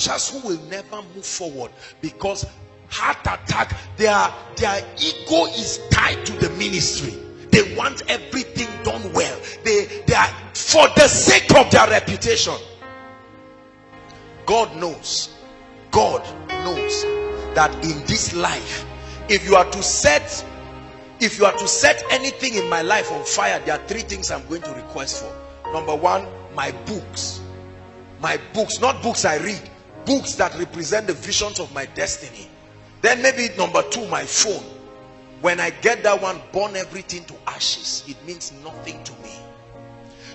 preachers who will never move forward because heart attack their their ego is tied to the ministry. They want everything done well. They they are for the sake of their reputation. God knows. God knows that in this life if you are to set if you are to set anything in my life on fire there are three things i'm going to request for. Number one my books. My books not books i read books that represent the visions of my destiny. Then maybe number two my phone. When i get that one burn everything to ashes. It means nothing to me.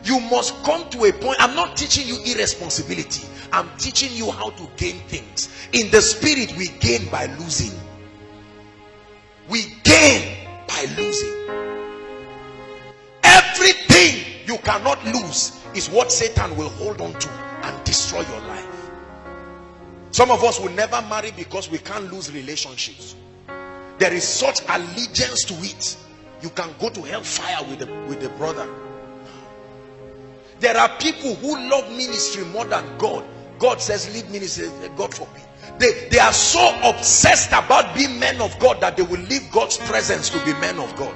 You must come to a point i'm not teaching you irresponsibility. I'm teaching you how to gain things. In the spirit we gain by losing. We gain by losing. Everything you cannot lose is what satan will hold on to and destroy your life some of us will never marry because we can't lose relationships. There is such allegiance to it. You can go to hellfire with the with the brother. There are people who love ministry more than god. God says leave ministry god forbid. They they are so obsessed about being men of god that they will leave god's presence to be men of god.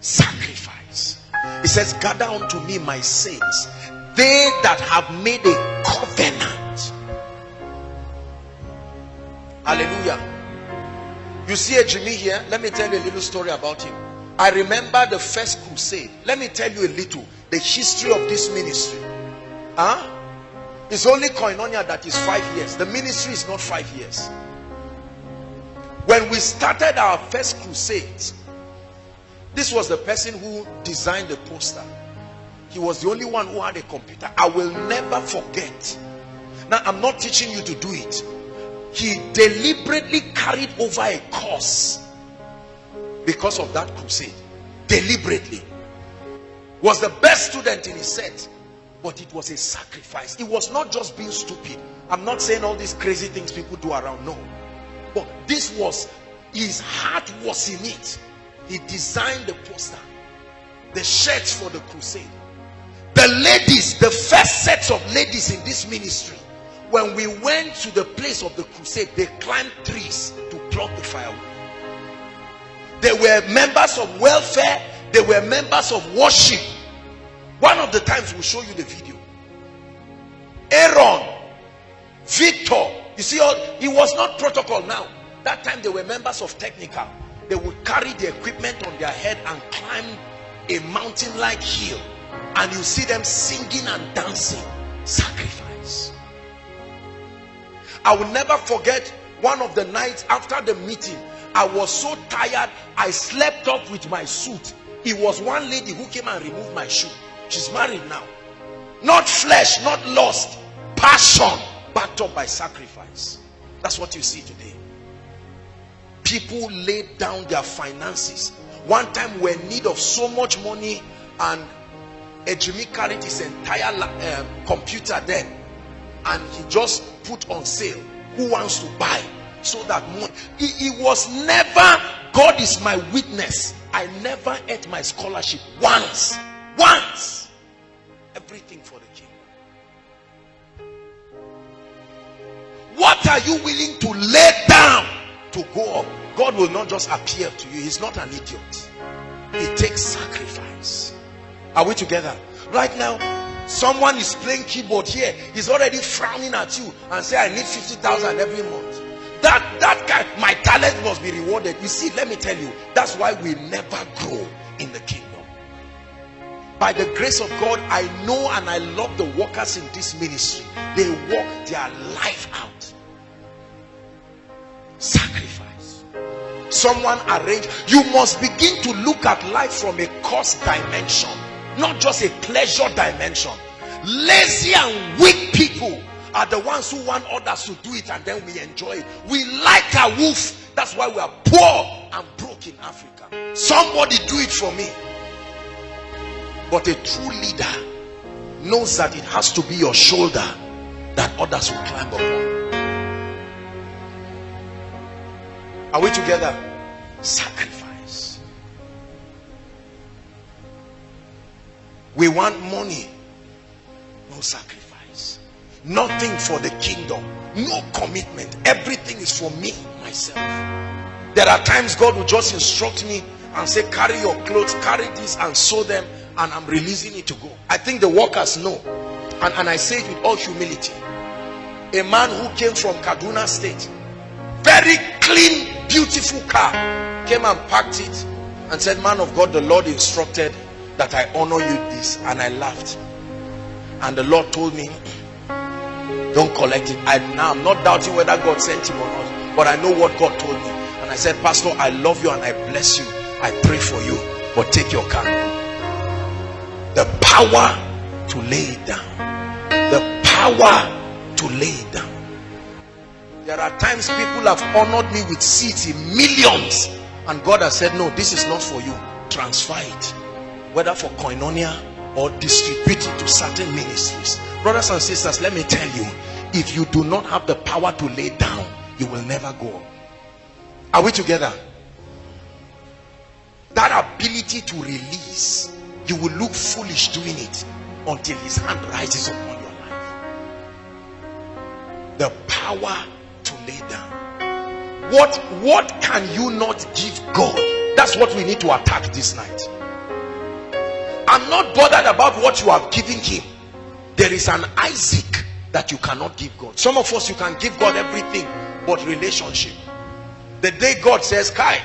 Sacrifice. He says gather unto me my saints they that have made a covenant. Hallelujah. You see a jimmy here? Let me tell you a little story about him. I remember the first crusade. Let me tell you a little. The history of this ministry. Huh? It's only koinonia that is five years. The ministry is not five years. When we started our first crusade this was the person who designed the poster he was the only one who had a computer. I will never forget. Now i'm not teaching you to do it. He deliberately carried over a course because of that crusade. Deliberately. Was the best student in his set but it was a sacrifice. It was not just being stupid. I'm not saying all these crazy things people do around no. But this was his heart was in it. He designed the poster the shirts for the crusade the ladies the first sets of ladies in this ministry when we went to the place of the crusade they climbed trees to pluck the firewood they were members of welfare they were members of worship. One of the times we'll show you the video. Aaron victor you see all it was not protocol now. That time they were members of technical. They would carry the equipment on their head and climb a mountain like hill and you see them singing and dancing. Sacrifice. I will never forget one of the nights after the meeting. I was so tired i slept up with my suit. It was one lady who came and removed my shoe. She's married now. Not flesh not lust passion backed up by sacrifice. That's what you see today. People laid down their finances. One time we're in need of so much money and Jimmy carried his entire um, computer then and he just put on sale. Who wants to buy? So that money it, was never God is my witness. I never ate my scholarship once once. Everything for the king what are you willing to lay down to go up? God will not just appear to you. He's not an idiot. It takes sacrifice are we together? Right now, someone is playing keyboard here. He's already frowning at you and say, I need 50,000 every month. That, that guy, my talent must be rewarded. You see, let me tell you, that's why we never grow in the kingdom. By the grace of God, I know and I love the workers in this ministry. They work their life out. Sacrifice. Someone arranged. You must begin to look at life from a cost dimension not just a pleasure dimension. Lazy and weak people are the ones who want others to do it and then we enjoy it. We like a wolf. That's why we are poor and broke in africa. Somebody do it for me. But a true leader knows that it has to be your shoulder that others will climb upon are we together? Sacrifice we want money. No sacrifice. Nothing for the kingdom. No commitment. Everything is for me myself. There are times god will just instruct me and say carry your clothes carry this and sew them and i'm releasing it to go. I think the workers know. And, and i say it with all humility. A man who came from kaduna state very clean beautiful car came and packed it and said man of god the lord instructed that i honor you this and i laughed. And the lord told me don't collect it. I now i'm not doubting whether god sent him or not but i know what god told me. And i said pastor i love you and i bless you. I pray for you but take your car the power to lay it down. The power to lay it down. There are times people have honored me with seats in millions and god has said no this is not for you. Transfer it whether for koinonia or distribute it to certain ministries. Brothers and sisters let me tell you if you do not have the power to lay down you will never go are we together? That ability to release you will look foolish doing it until his hand rises upon your life. The power to lay down. What what can you not give god? That's what we need to attack this night i'm not bothered about what you have given him. There is an isaac that you cannot give god. Some of us you can give god everything but relationship. The day god says kai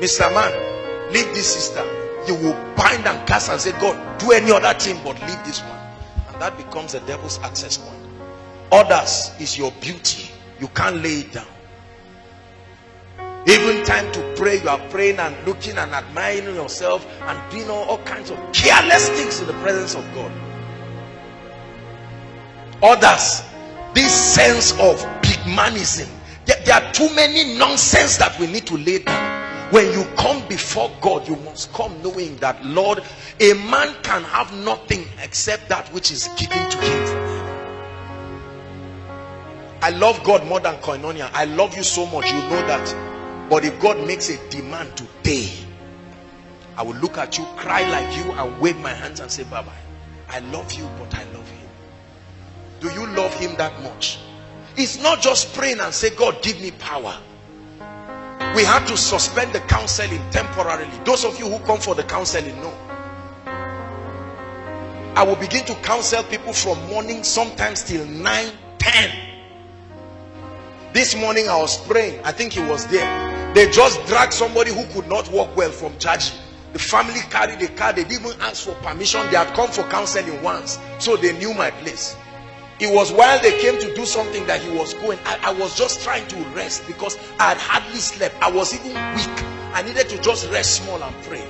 mr man leave this sister you will bind and cast and say god do any other thing but leave this one. And that becomes the devil's access point. Others is your beauty. You can't lay it down even time to pray you are praying and looking and admiring yourself and doing all, all kinds of careless things in the presence of god. Others this sense of big manism there are too many nonsense that we need to lay down. When you come before god you must come knowing that lord a man can have nothing except that which is given to him. I love God more than koinonia. I love you so much, you know that. But if God makes a demand today, I will look at you, cry like you, and wave my hands and say, Bye bye. I love you, but I love him. Do you love him that much? It's not just praying and say, God, give me power. We had to suspend the counseling temporarily. Those of you who come for the counseling know. I will begin to counsel people from morning, sometimes till 9, 10 this morning I was praying. I think he was there. They just dragged somebody who could not walk well from church. The family carried the car. They didn't even ask for permission. They had come for counseling once. So they knew my place. It was while they came to do something that he was going. I, I was just trying to rest because I had hardly slept. I was even weak. I needed to just rest small and pray.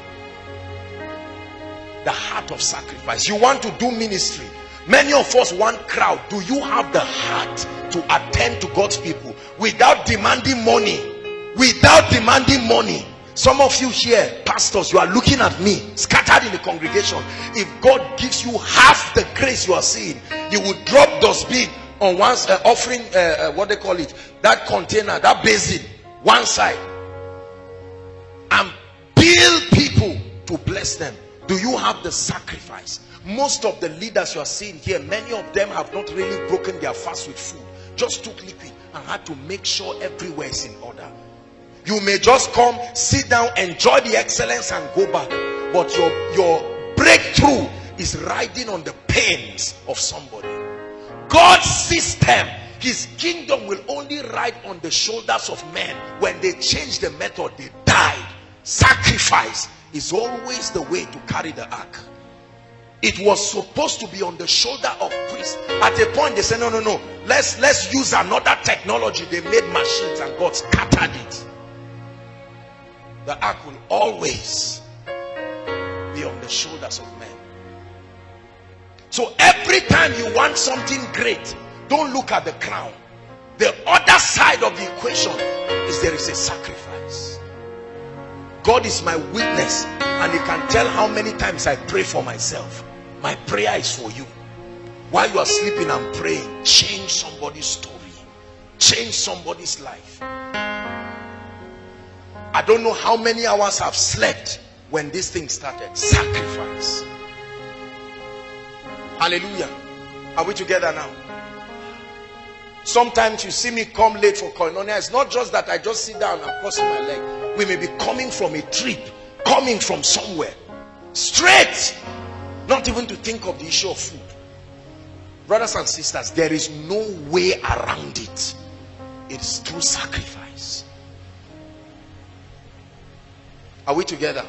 The heart of sacrifice. You want to do ministry Many of us want crowd. Do you have the heart to attend to God's people without demanding money? Without demanding money. Some of you here, pastors, you are looking at me, scattered in the congregation. If God gives you half the grace you are seeing, you will drop those dustbin on one uh, offering, uh, uh, what they call it, that container, that basin, one side, and build people to bless them. Do you have the sacrifice? most of the leaders you are seeing here many of them have not really broken their fast with food just took liquid and had to make sure everywhere is in order you may just come sit down enjoy the excellence and go back. But your your breakthrough is riding on the pains of somebody. God's system his kingdom will only ride on the shoulders of men. When they change the method they died. Sacrifice is always the way to carry the ark. It was supposed to be on the shoulder of priests. At a point they said no no no. Let's let's use another technology. They made machines and god scattered it the ark will always be on the shoulders of men. So every time you want something great don't look at the crown. The other side of the equation is there is a sacrifice. God is my witness and you can tell how many times i pray for myself. My prayer is for you. While you are sleeping and praying. Change somebody's story. Change somebody's life i don't know how many hours i've slept when this thing started sacrifice hallelujah Are we together now? Sometimes you see me come late for koinonia. It's not just that I just sit down and crossing my leg. We may be coming from a trip, coming from somewhere. Straight. Not even to think of the issue of food. Brothers and sisters, there is no way around it. It's through sacrifice. Are we together?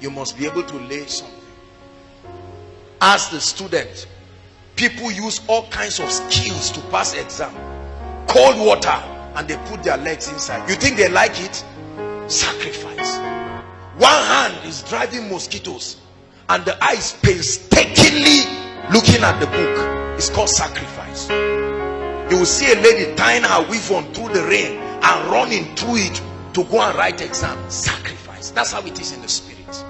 You must be able to lay something. As the student, people use all kinds of skills to pass exam. Cold water and they put their legs inside. You think they like it? Sacrifice. One hand is driving mosquitoes and the eye is painstakingly looking at the book. It's called sacrifice. You will see a lady tying her weave on through the rain and running through it to go and write exam. Sacrifice. That's how it is in the spirit.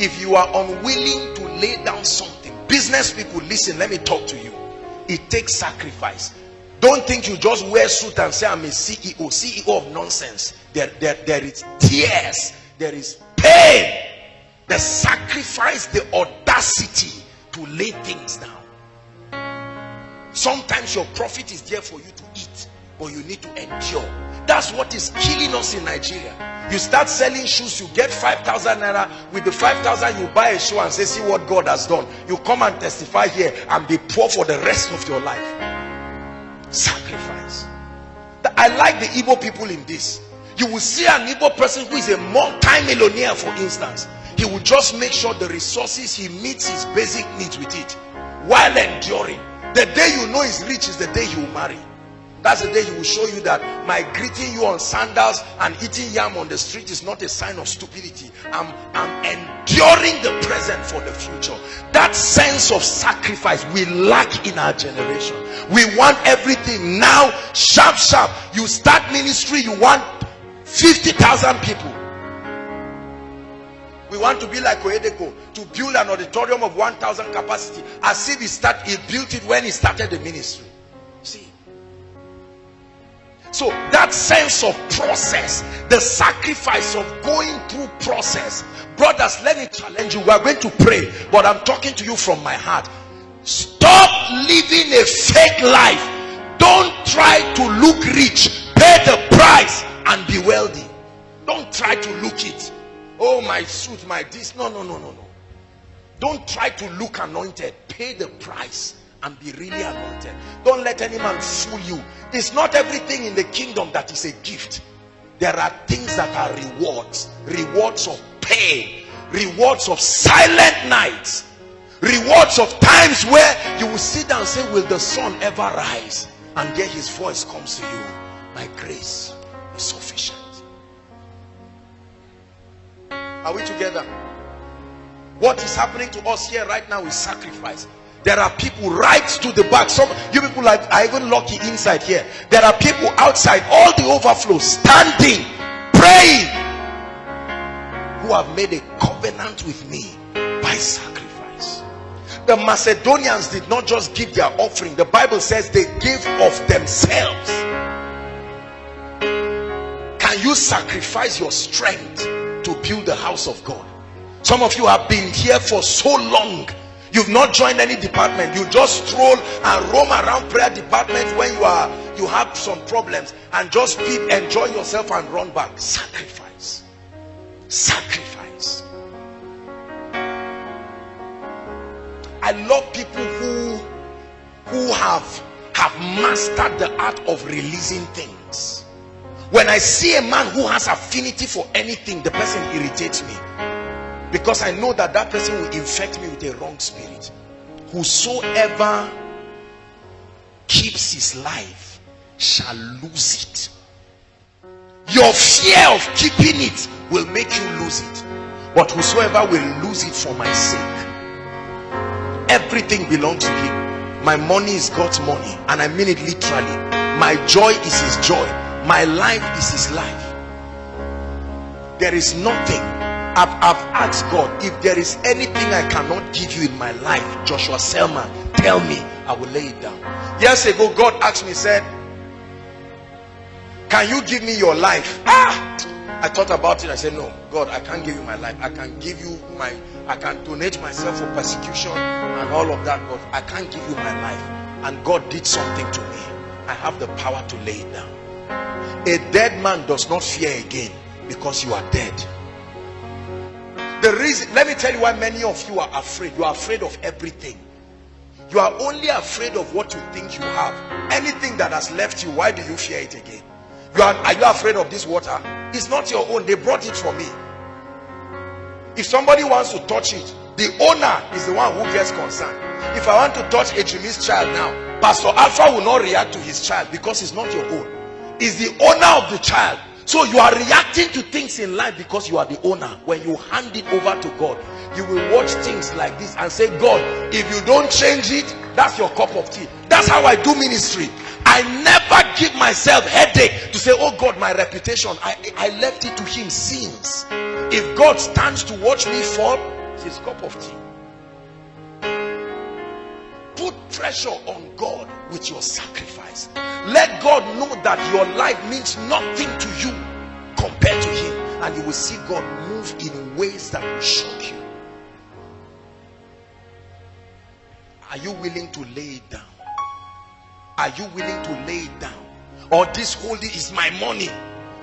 If you are unwilling to lay down something, business people, listen, let me talk to you. It takes sacrifice. Don't think you just wear suit and say, I'm a CEO. CEO of nonsense. There, there, there is tears. There is pain. The sacrifice, the audacity to lay things down. Sometimes your profit is there for you to eat, but you need to endure. That's what is killing us in Nigeria. You start selling shoes, you get 5,000 naira. With the 5,000, you buy a shoe and say, see what God has done. You come and testify here and be poor for the rest of your life. Sacrifice. I like the Igbo people in this. You will see an Igbo person who is a multi-millionaire, for instance. He will just make sure the resources, he meets his basic needs with it while enduring. The day you know he's rich is the day he will marry. That's the day he will show you that my greeting you on sandals and eating yam on the street is not a sign of stupidity. I'm, I'm enduring the present for the future. That sense of sacrifice we lack in our generation. We want everything now, sharp, sharp. You start ministry, you want 50,000 people. We want to be like Oyedepo to build an auditorium of 1,000 capacity as if he, start, he built it when he started the ministry. So that sense of process, the sacrifice of going through process. Brothers, let me challenge you. We are going to pray, but I'm talking to you from my heart. Stop living a fake life. Don't try to look rich. Pay the price and be wealthy. Don't try to look it. Oh, my suit, my this. No, no, no, no, no. Don't try to look anointed. Pay the price and be really anointed. Don't let any man fool you. It's not everything in the kingdom that is a gift. There are things that are rewards. Rewards of pain. Rewards of silent nights. Rewards of times where you will sit down and say, will the sun ever rise? And there his voice comes to you. My grace is sufficient. Are we together? What is happening to us here right now is sacrifice. There are people right to the back. Some you people are, are even lucky inside here. There are people outside, all the overflow, standing, praying, who have made a covenant with me by sacrifice. The Macedonians did not just give their offering. The Bible says they gave of themselves. Can you sacrifice your strength to build the house of God? Some of you have been here for so long You've not joined any department. You just stroll and roam around prayer department when you are you have some problems and just be enjoy yourself and run back. Sacrifice. Sacrifice. I love people who who have have mastered the art of releasing things. When I see a man who has affinity for anything, the person irritates me because I know that that person will infect me with a wrong spirit. Whosoever keeps his life shall lose it. Your fear of keeping it will make you lose it. But whosoever will lose it for my sake everything belongs to him. My money is God's money and I mean it literally. My joy is his joy. My life is his life. There is nothing I've, I've asked God if there is anything I cannot give you in my life Joshua Selman tell me I will lay it down years ago God asked me said can you give me your life ah I thought about it I said no God I can't give you my life I can give you my I can donate myself for persecution and all of that, but I can't give you my life. And God did something to me. I have the power to lay it down. A dead man does not fear again because you are dead. The reason, let me tell you why many of you are afraid. You are afraid of everything. You are only afraid of what you think you have. Anything that has left you, why do you fear it again? You are, are you afraid of this water? It's not your own. They brought it for me. If somebody wants to touch it, the owner is the one who gets concerned. If I want to touch a Jimmy's child now, Pastor Alpha will not react to his child because it's not your own. It's the owner of the child. So you are reacting to things in life because you are the owner. When you hand it over to God, you will watch things like this and say, God, if you don't change it, that's your cup of tea. That's how I do ministry. I never give myself headache to say, oh God, my reputation. I, I left it to him since. If God stands to watch me fall, it's his cup of tea. Put pressure on God with your sacrifice. Let God know that your life means nothing to you compared to him. And you will see God move in ways that will shock you. Are you willing to lay it down? Are you willing to lay it down? Or this holy is my money.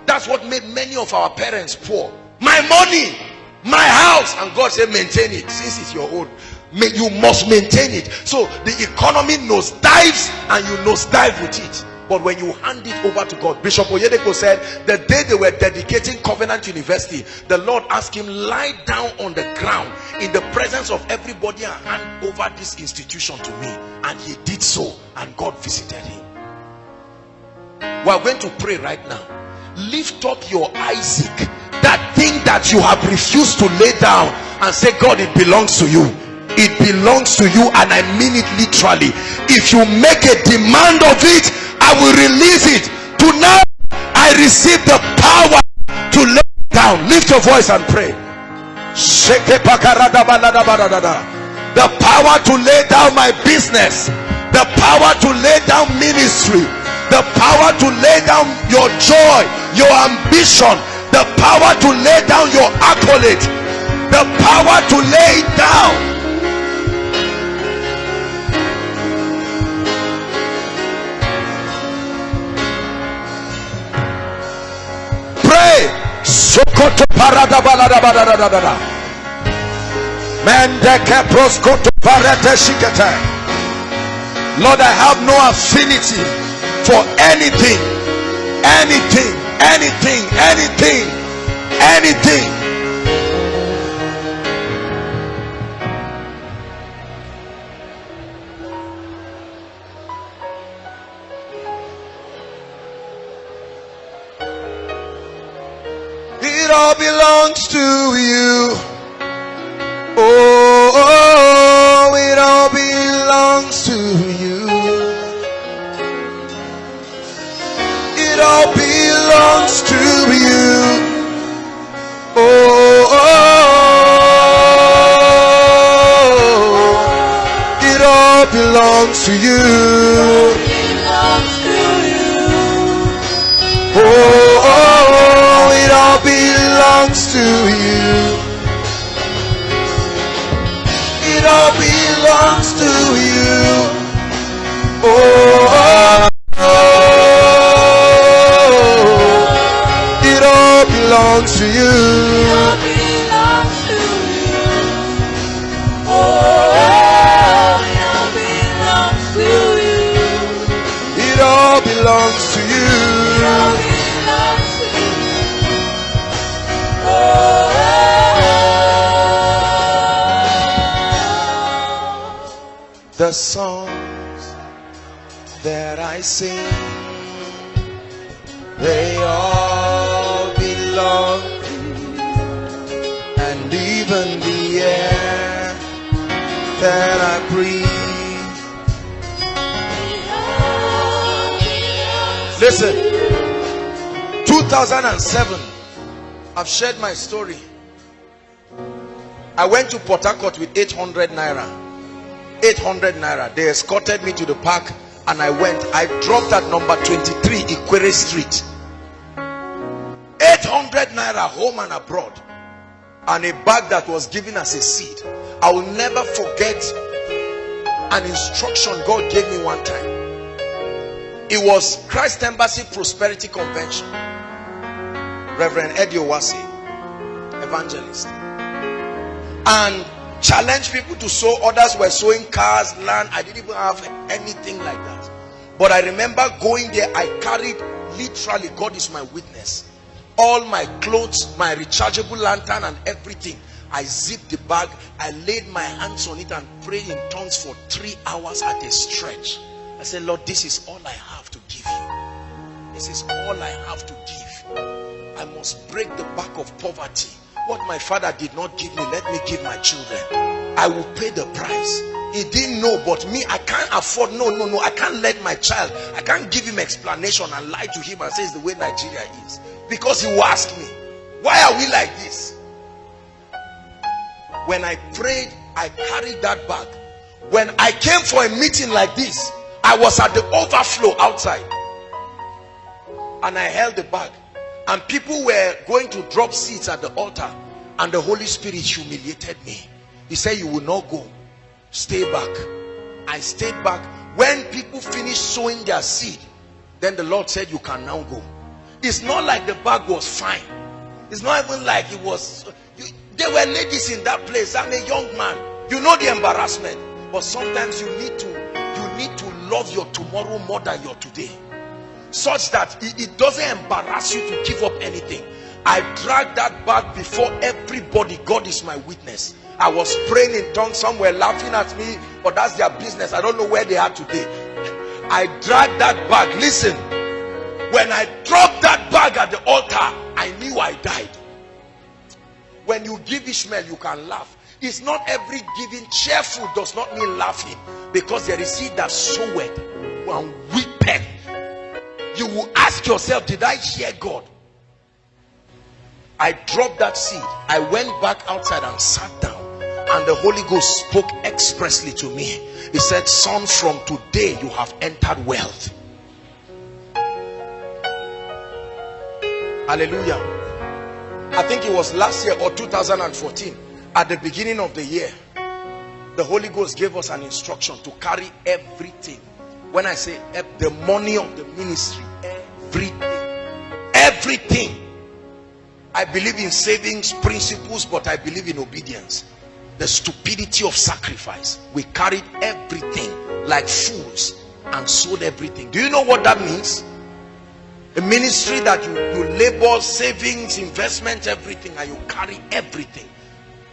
That's what made many of our parents poor. My money, my house. And God said, maintain it since it's your own. You must maintain it. So the economy knows dives and you knows dive with it. But when you hand it over to God, Bishop Oyedepo said, the day they were dedicating Covenant University, the Lord asked him, lie down on the ground in the presence of everybody and hand over this institution to me. And he did so, and God visited him. We are going to pray right now. Lift up your Isaac, that thing that you have refused to lay down, and say, God, it belongs to you it belongs to you and i mean it literally if you make a demand of it I will release it. Tonight, I receive the power to lay down. Lift your voice and pray. The power to lay down my business. The power to lay down ministry. The power to lay down your joy, your ambition. The power to lay down your accolade. The power to lay down Lord, I have no affinity for anything, anything, anything, anything, anything belongs to you. Oh, oh, it all belongs to you. It all belongs to you. Oh, oh, it all belongs to you. Belongs to you. It all belongs to you. Oh, oh, oh. it all belongs to you. The songs that I sing, they all belong. And even the air that I breathe Listen, 2007, I've shared my story. I went to Port Harcourt with 800 naira. 800 naira. They escorted me to the park and I went. I dropped at number 23 Ikwere Street. 800 naira home and abroad. and a bag that was given as a seed. I will never forget an instruction God gave me one time. It was Christ Embassy Prosperity Convention. Reverend Eddie Owase, evangelist. And challenged people to sow. Others were sowing cars, land. I didn't even have anything like that. But I remember going there. I carried literally, God is my witness. All my clothes, my rechargeable lantern and everything. I zipped the bag. I laid my hands on it and prayed in tongues for three hours at a stretch. I said, Lord, this is all I have to give you. This is all I have to give. I must break the back of poverty what my father did not give me, let me give my children. I will pay the price. He didn't know, but me, I can't afford. No, no, no. I can't let my child, I can't give him explanation and lie to him and say it's the way Nigeria is. Because he will ask me, why are we like this? When I prayed, I carried that bag. When I came for a meeting like this, I was at the overflow outside. And I held the bag and people were going to drop seeds at the altar and the Holy Spirit humiliated me. He said you will not go. Stay back. I stayed back. When people finished sowing their seed then the Lord said you can now go. It's not like the bag was fine. It's not even like it was you, there were ladies in that place. I'm a young man. You know the embarrassment. But sometimes you need to you need to love your tomorrow more than your today such that it, doesn't embarrass you to give up anything. I dragged that bag before everybody. God is my witness. I was praying in tongues. Some were laughing at me but that's their business. I don't know where they are today. I dragged that bag. Listen when i dropped that bag at the altar i knew i died. When you give ishmael you can laugh. It's not every giving. Cheerful does not mean laughing because there is he that soweth and weepeth you will ask yourself did i hear god? I dropped that seed. I went back outside and sat down and the holy ghost spoke expressly to me. He said son from today you have entered wealth. Hallelujah. I think it was last year or 2014 at the beginning of the year the holy ghost gave us an instruction to carry everything. When I say the money of the ministry, everything, everything. I believe in savings principles, but I believe in obedience. The stupidity of sacrifice. We carried everything like fools and sold everything. Do you know what that means? A ministry that you, you labor, savings, investment, everything, and you carry everything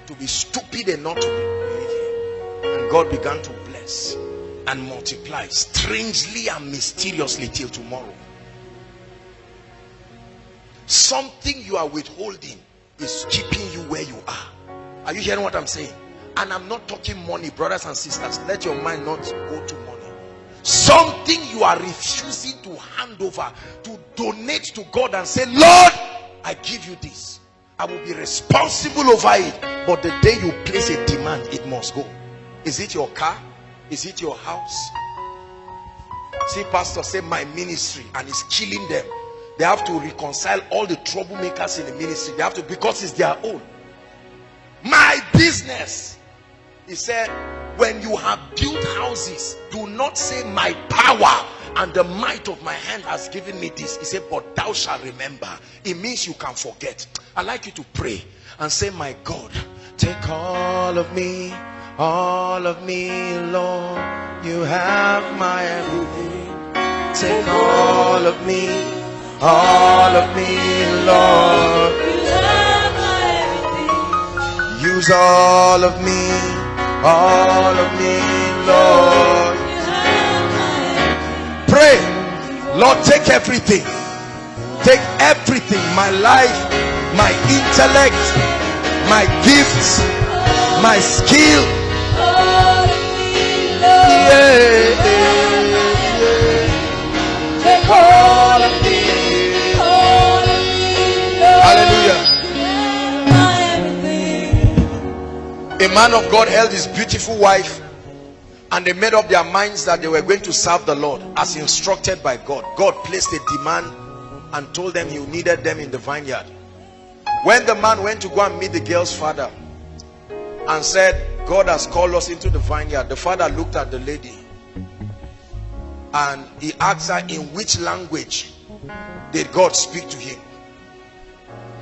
to be stupid and not to be And God began to bless and multiply strangely and mysteriously till tomorrow something you are withholding is keeping you where you are. Are you hearing what i'm saying? And i'm not talking money brothers and sisters. Let your mind not go to money. Something you are refusing to hand over to donate to god and say lord i give you this. I will be responsible over it. But the day you place a demand it must go. Is it your car? Is it your house? See, pastor say my ministry and it's killing them. They have to reconcile all the troublemakers in the ministry. They have to because it's their own. My business. He said, when you have built houses, do not say my power and the might of my hand has given me this. He said, but thou shalt remember. It means you can forget. i like you to pray and say, my God, take all of me all of me, Lord. You have my everything. Take all of me, all of me, Lord. Use all of me, all of me, Lord. Pray, Lord, take everything. Take everything, my life, my intellect, my gifts, my skill a man of God held his beautiful wife and they made up their minds that they were going to serve the Lord as instructed by God. God placed a demand and told them he needed them in the vineyard. when the man went to go and meet the girl's father and said god has called us into the vineyard the father looked at the lady and he asked her in which language did god speak to him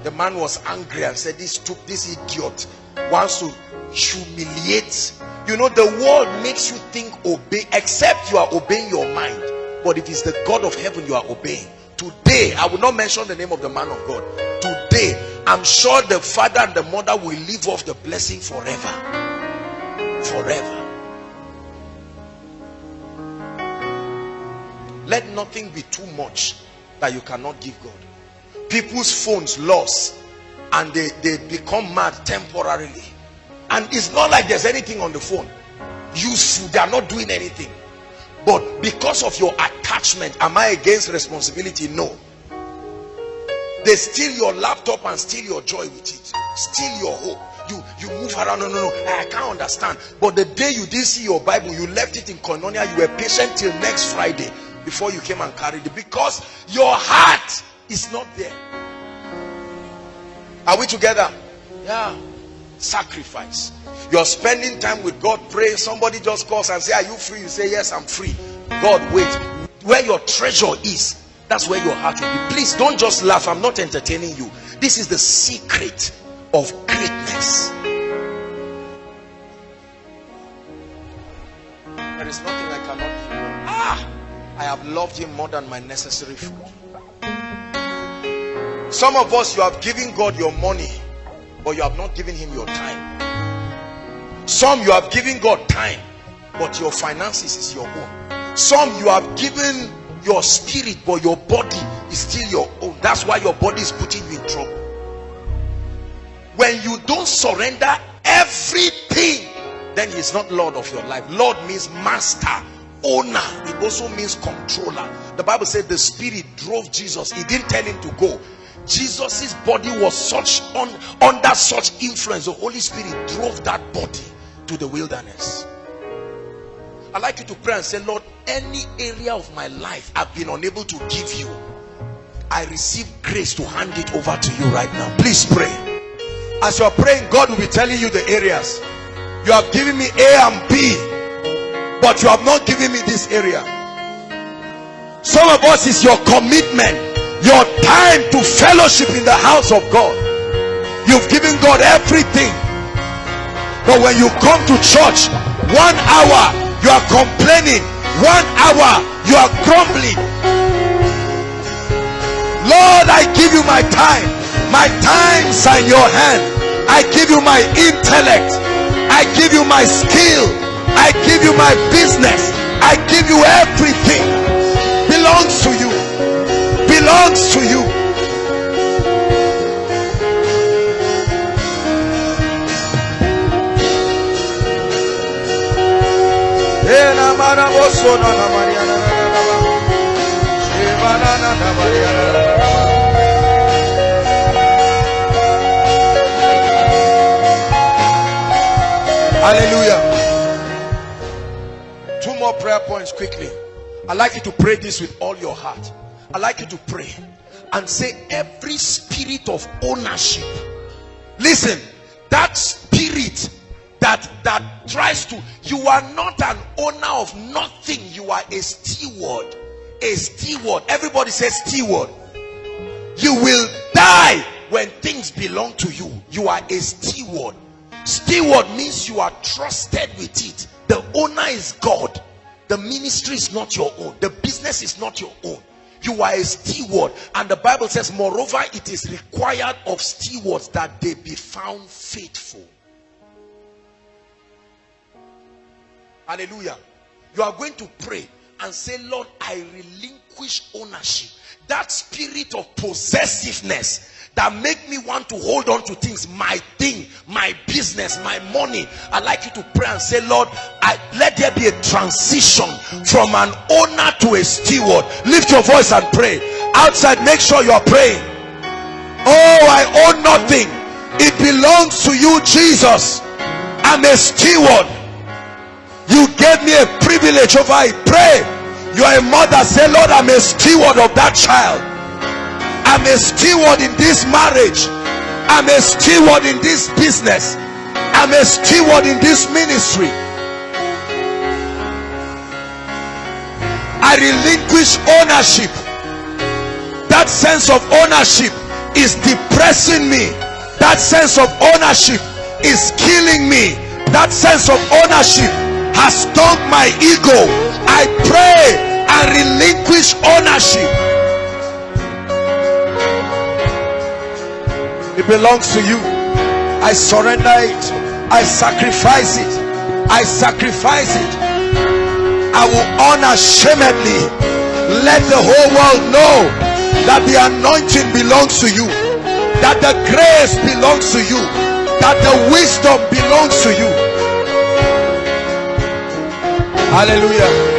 the man was angry and said this took this idiot wants to humiliate you. Know the world makes you think obey except you are obeying your mind. But it is the god of heaven you are obeying today i will not mention the name of the man of god. Today i'm sure the father and the mother will live off the blessing forever. Forever. Let nothing be too much that you cannot give god. People's phones lost and they they become mad temporarily and it's not like there's anything on the phone. Useful they are not doing anything. But because of your attachment am i against responsibility? No. They steal your laptop and steal your joy with it. Steal your hope. You you move around. No no no. I can't understand. But the day you didn't see your bible you left it in koinonia. You were patient till next friday before you came and carried it. Because your heart is not there. Are we together? Yeah sacrifice. You're spending time with god pray somebody just calls and say are you free? You say yes i'm free. God wait. Where your treasure is that's where your heart will be. Please don't just laugh. I'm not entertaining you. This is the secret of greatness. There is nothing i cannot give ah! I have loved him more than my necessary food. Some of us you have given god your money but you have not given him your time. Some you have given god time but your finances is your own. Some you have given your spirit but your body is still your own. That's why your body is putting you in trouble. When you don't surrender everything then he's not lord of your life. Lord means master owner. It also means controller. The bible said the spirit drove jesus. He didn't tell him to go Jesus's body was such on under such influence the Holy Spirit drove that body to the wilderness. I'd like you to pray and say Lord any area of my life I've been unable to give you I receive grace to hand it over to you right now. Please pray. As you're praying God will be telling you the areas. You have given me A and B but you have not given me this area. Some of us is your commitment your time to fellowship in the house of God. You've given God everything. But when you come to church one hour you are complaining one hour you are grumbling. Lord I give you my time. My times in your hand. I give you my intellect. I give you my skill. I give you my business. I give you everything belongs to you Hallelujah. Two more prayer points quickly. I'd like you to pray this with all your heart. I'd like you to pray and say every spirit of ownership listen that spirit that that tries to you are not an owner of nothing you are a steward a steward. Everybody says steward. You will die when things belong to you. You are a steward. Steward means you are trusted with it. The owner is god. The ministry is not your own. The business is not your own you are a steward. And the bible says moreover it is required of stewards that they be found faithful. Hallelujah. You are going to pray and say lord i relinquish ownership. That spirit of possessiveness that make me want to hold on to things my thing my business my money. I like you to pray and say lord i let there be a transition from an owner to a steward. Lift your voice and pray. Outside make sure you are praying. Oh i own nothing. It belongs to you jesus. I'm a steward. You gave me a privilege over it pray you are a mother say lord i'm a steward of that child I'm a steward in this marriage. I'm a steward in this business. I'm a steward in this ministry. I relinquish ownership. That sense of ownership is depressing me. That sense of ownership is killing me. That sense of ownership has stung my ego. I pray and relinquish ownership. It belongs to you. I surrender it. I sacrifice it. I sacrifice it. I will unashamedly let the whole world know that the anointing belongs to you, that the grace belongs to you, that the wisdom belongs to you. Hallelujah.